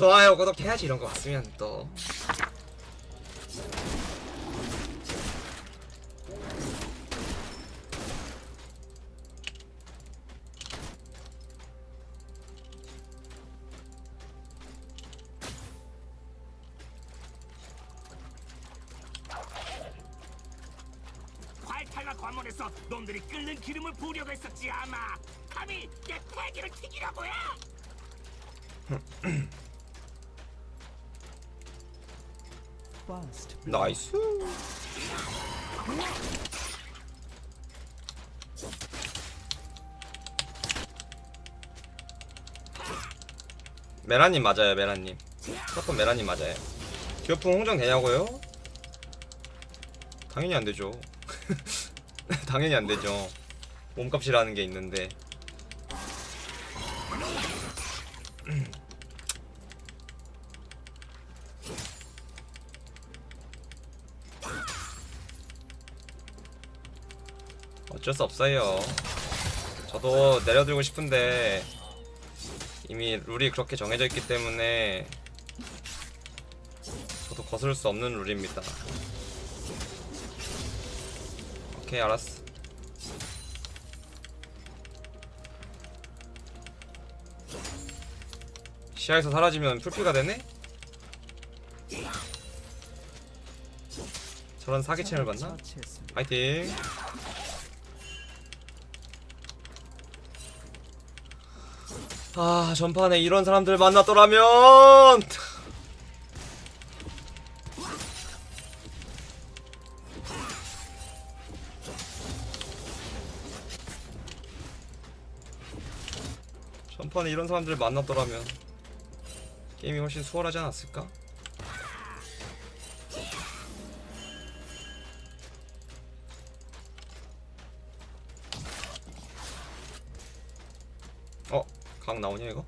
좋아요 구독해야지 이런 거 봤으면 또 메라님 맞아요 메라님. 조금 메라님 맞아요. 기어풍 홍정 되냐고요? 당연히 안 되죠. 당연히 안 되죠. 몸값이라는 게 있는데. 어쩔 수 없어요. 저도 내려들고 싶은데 이미 룰이 그렇게 정해져 있기 때문에 저도 거스를 수 없는 룰입니다 오케이 알았어 시야에서 사라지면 풀피가 되네? 저런 사기챔을 봤나? 처치했습니다. 파이팅 아 전판에 이런 사람들 만났더라면 전판에 이런 사람들 만났더라면 게임이 훨씬 수월하지 않았을까? 각 나오냐 이거?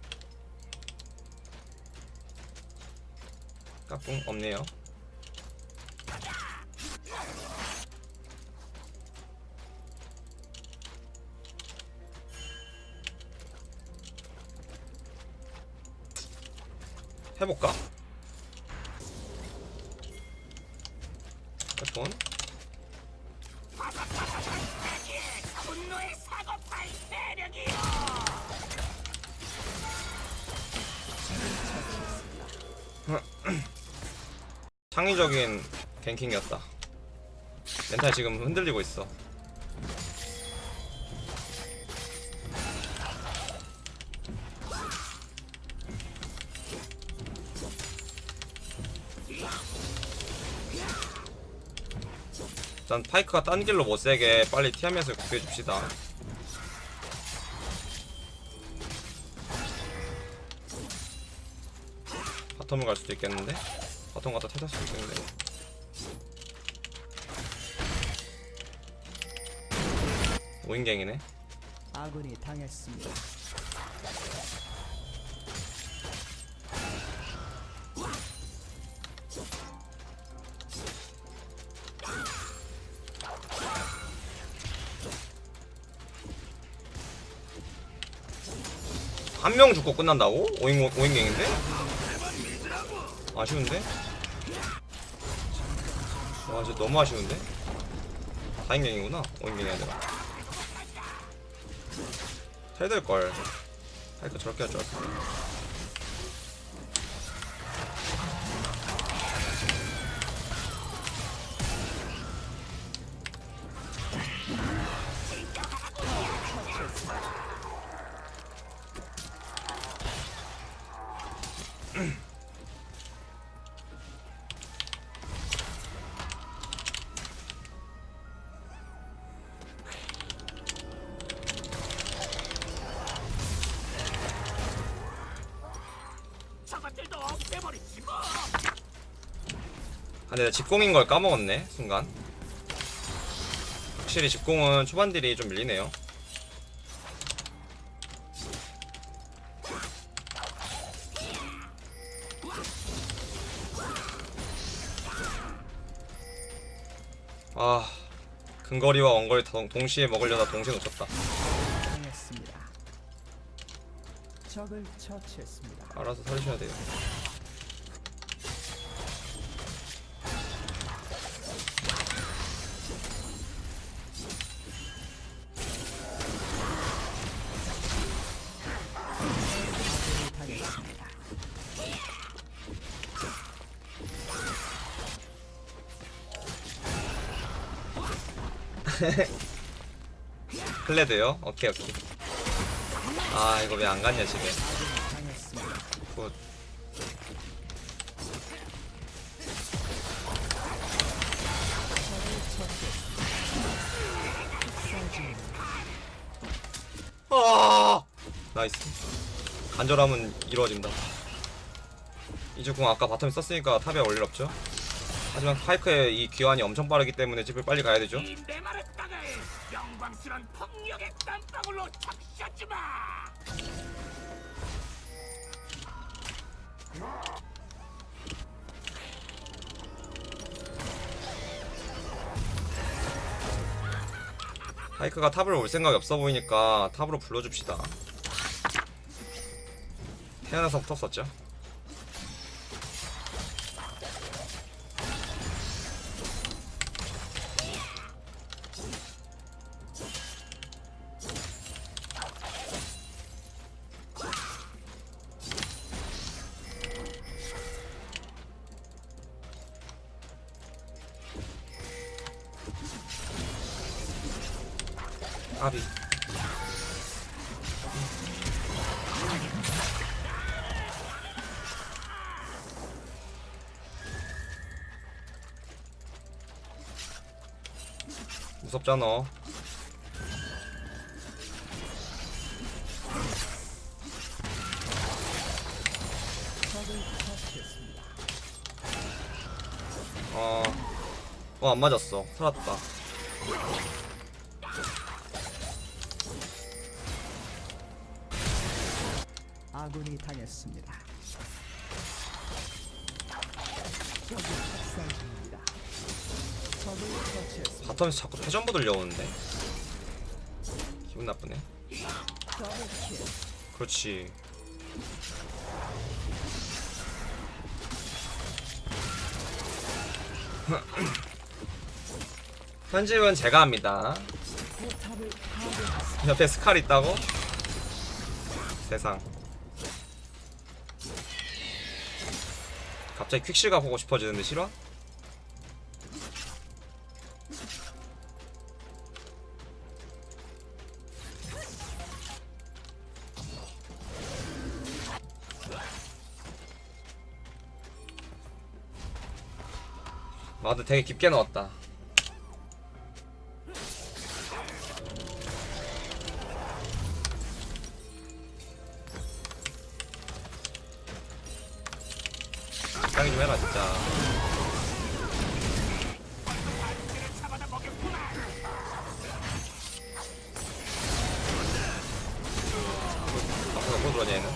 까꿍 없네요 해볼까? 창의적인 갱킹이었다. 멘탈 지금 흔들리고 있어. 일단 파이크가 딴 길로 못세게 빨리 티하면서 구해줍시다. 바텀을 갈 수도 있겠는데? 바텀 갖다 수도 있겠는데 오인갱이네 아군이 당했습니다. 한 명 죽고 끝난다고? 오인, 오인갱인데? 아쉬운데? 와 진짜 너무 아쉬운데? 다인갱이구나 오인갱이 아니라 잘 될걸 할거 저렇게 할 줄 알았어 아, 근데 집공인 걸 까먹었네 순간. 확실히 집공은 초반 딜이 좀 밀리네요. 아 근거리와 원거리 동- 동시에 먹으려다 동시에 놓쳤다. 알아서 살리셔야 돼요 클레드요? 오케이 오케이. 아 이거 왜 안 갔냐 집에. Good. 아! Nice. 간절함은 이루어진다. 이제 궁 아까 bottom에 썼으니까 top에 올일 없죠? 하지만 파이크의 이 귀환이 엄청 빠르기 때문에 집을 빨리 가야 되죠 영광스런 폭력의 땀방울로 적셔주마. 파이크가 탑을 올 생각이 없어 보이니까 탑으로 불러줍시다 태어나서부터 썼죠 아비 무섭잖아. 어... 어, 안 맞았어. 살았다. 아군이 당했습니다. 바텀에서 자꾸 패전부 들려오는데. 기분 나쁘네. 그렇지. 편집은 제가 합니다. 옆에 스칼 있다고? 세상. 갑자기 퀵실가 보고 싶어지는데 싫어? 마드 되게 깊게 넣었다. 적당히 좀 해라 진짜. 앞으로 뭐 들어냐 얘는?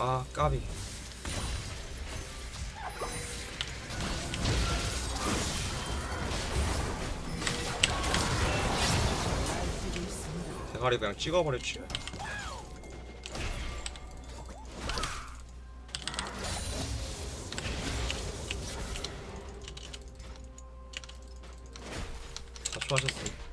아 까비. 대가리 그냥 찍어버렸지. 수고하셨습니다.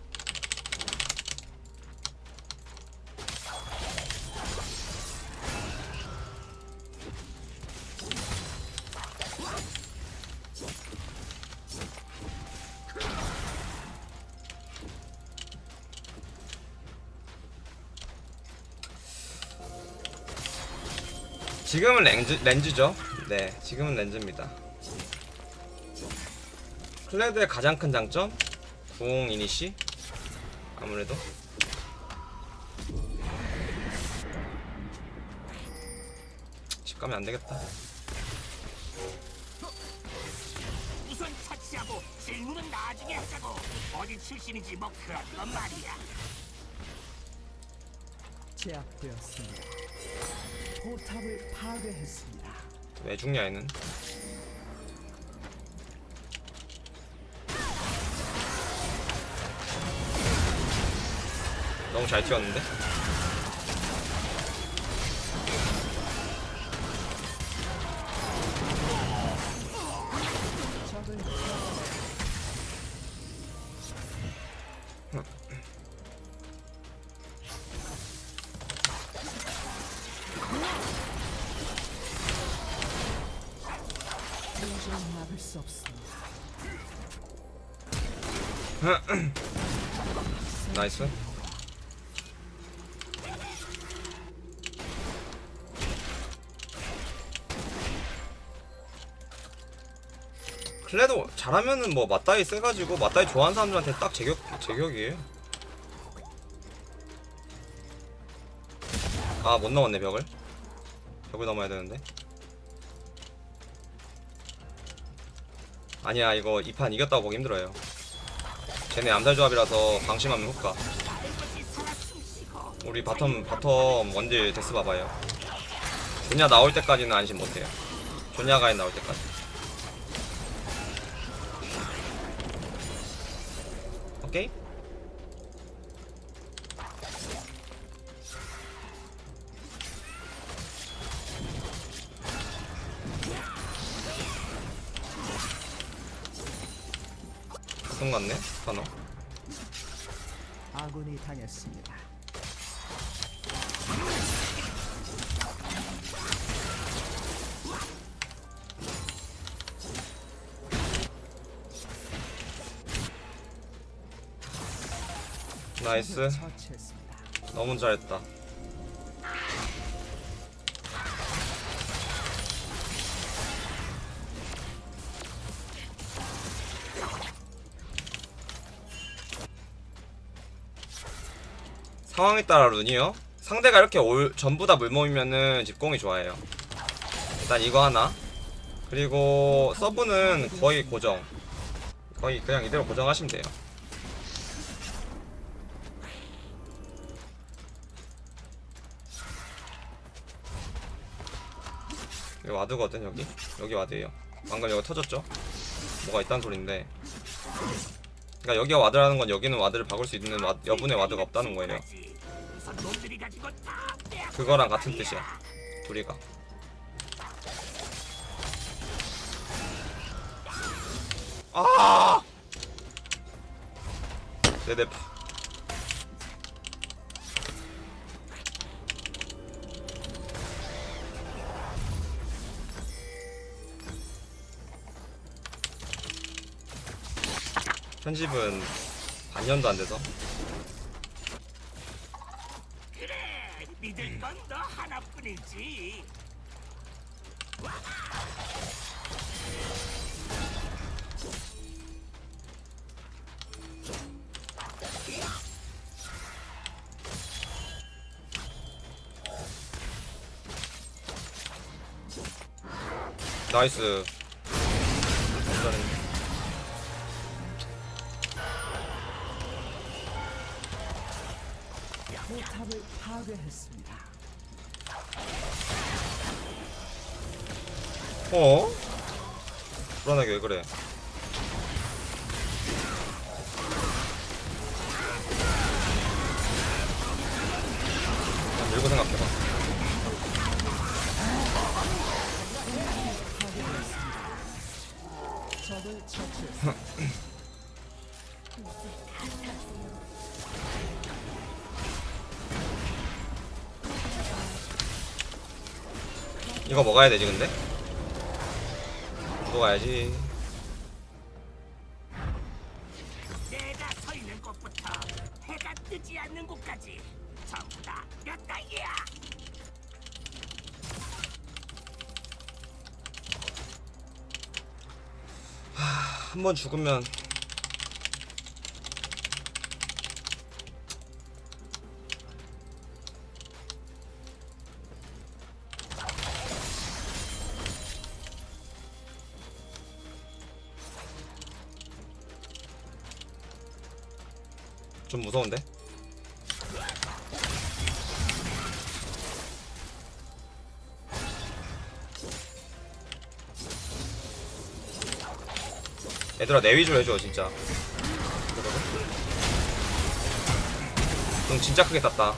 지금은 렌즈, 렌즈죠. 네, 지금은 렌즈입니다. 클레드의 가장 큰 장점? 공 이니시? 아무래도 집 가면 안 되겠다. 우선 차치하고 질문은 나중에 하자고. 어디 출신인지 뭐 그런 건 말이야. 제압되었습니다. 포탑을 파괴했습니다. 왜 죽냐 얘는? 너무 잘 튀었는데? 없습니다. Nice 클레도 잘하면은 뭐 맞다이 세가지고 맞다이 좋아하는 사람들한테 딱 제격 제격이에요. 아 못 넘었네 벽을. 벽을 넘어야 되는데. 아니야 이거 이 판 이겼다고 보기 힘들어요. 쟤네 암살 조합이라서 방심하면 숨쉬고 우리 bottom bottom 원딜 death 봐봐요. 조냐 나올 때까지는 안심 못해요. 조냐 가엔 나올 때까지. 오케이? 손 같네 스파너. 아군이 당했습니다. 나이스. 너무 잘했다. 상황에 따라 rune이요? 상대가 이렇게 all, 전부 다 물몸이면은 집공이 좋아요. 일단 이거 하나. 그리고 서브는 거의 고정. 거의 그냥 이대로 고정하시면 돼요. 여기 ward거든 여기. 여기 ward예요. 방금 여기 터졌죠? 뭐가 있단 소린데. 그러니까 여기가 ward라는 건 여기는 ward를 박을 수 있는 와, 여분의 ward가 없다는 거예요. 그거랑 같은 뜻이야. 둘이가. 아! 네네 편집은 반년도 안 돼서. 그래 믿을 건 너 하나뿐이지. 나이스 포탑을 파괴했습니다. 어? 불안하게 왜 그래? 한 밀고 생각해봐. 적을 처치했습니다. 이거 먹어야 되지 근데? 먹어야지. 내가 서 있는 곳부터 해가 뜨지 않는 곳까지 전부 다몇 단계야 한번 죽으면 무서운데? 얘들아 내 위주로 해줘 진짜. 응 진짜 크게 땄다.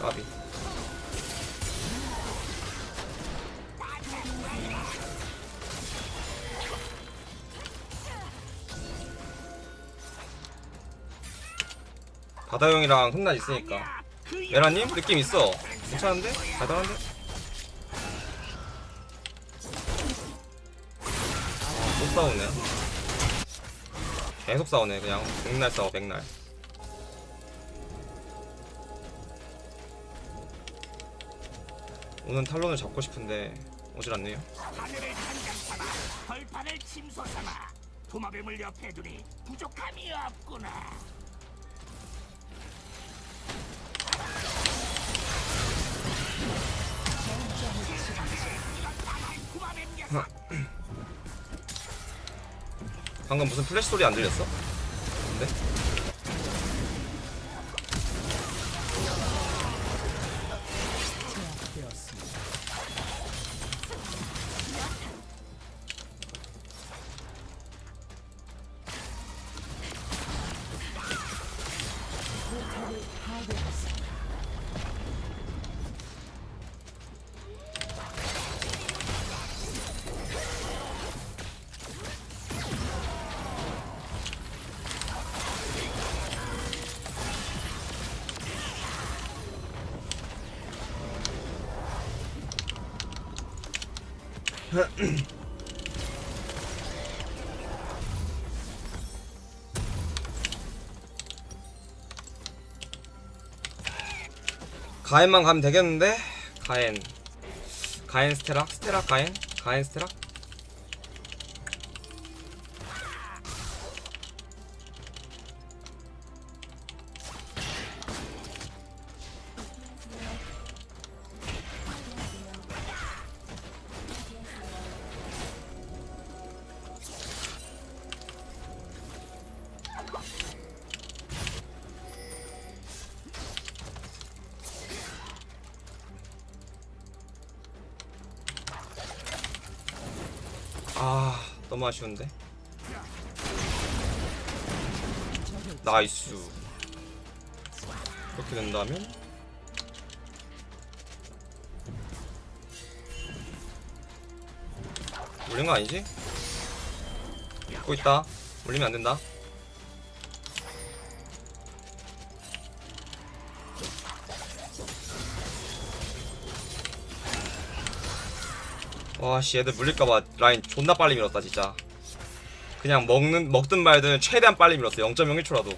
까비 바다형이랑 흑날 있으니까. 그 메라님? 느낌 있어. 괜찮은데? 달달한데? 싸우네. 계속 싸우네 그냥. 백날 싸워 백날. 오늘 탈론을 잡고 싶은데 오질 않네요. 도마뱀을 옆에 두니 부족함이 없구나 방금 무슨 플래시 소리 안 들렸어? 근데? 가엔만 가면 되겠는데? 가엔 가엔 스테락? 스테락 가엔? 가엔 스테락? 너무 아쉬운데? 나이스. 그렇게 된다면? 물린 거 아니지? 믿고 있다. 물리면 안 된다. 와씨 얘들 물릴까봐 라인 존나 빨리 밀었다 진짜. 그냥 먹는 먹든 말든 최대한 빨리 밀었어. 0.01초라도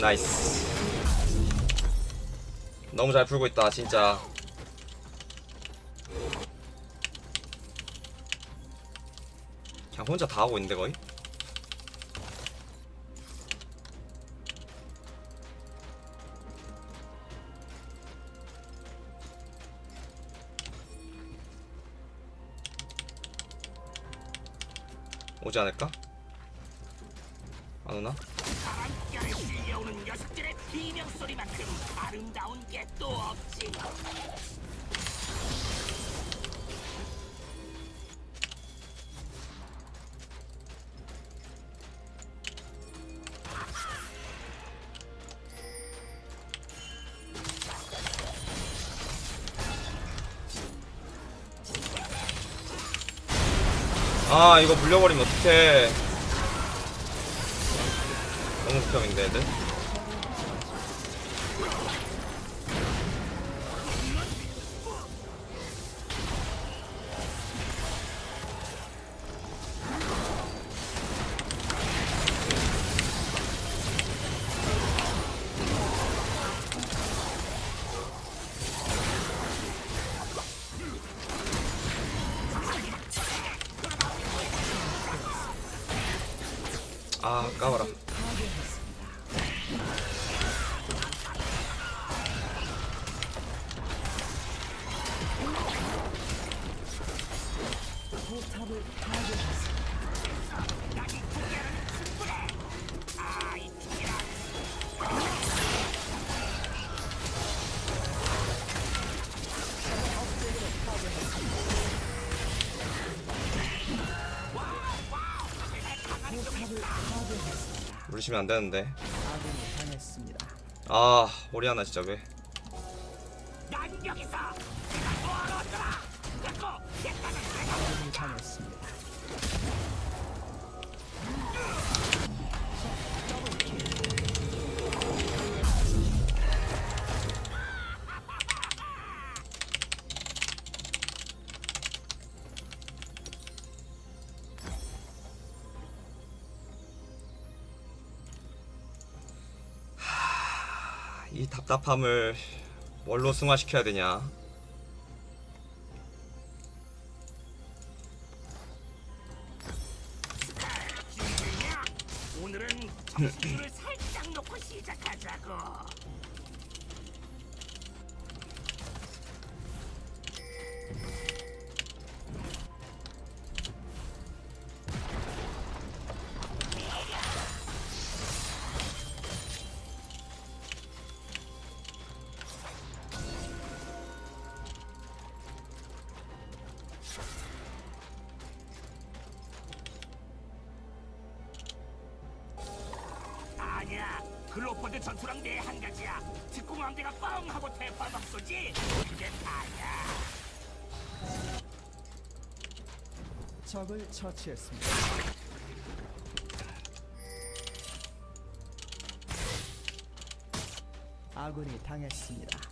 나이스 너무 잘 풀고 있다 진짜 그냥 혼자 다 하고 있는데 거의 오지 않을까? 안 오나? 비명 소리만큼 아름다운 게 또 없지. 아 이거 물려버리면 어떡해. 너무 극혐인데 애들 파괴했습니다. 물리시면 안 되는데 아군이 당했습니다. 아 오리아나 진짜 왜 이 답답함을 뭘로 승화시켜야 되냐 글로퍼드 전투랑 내 한 가지야. 특공함 대가 뻥 하고 대파막 쏘지. 그게 다야. 적을 처치했습니다. 아군이 당했습니다.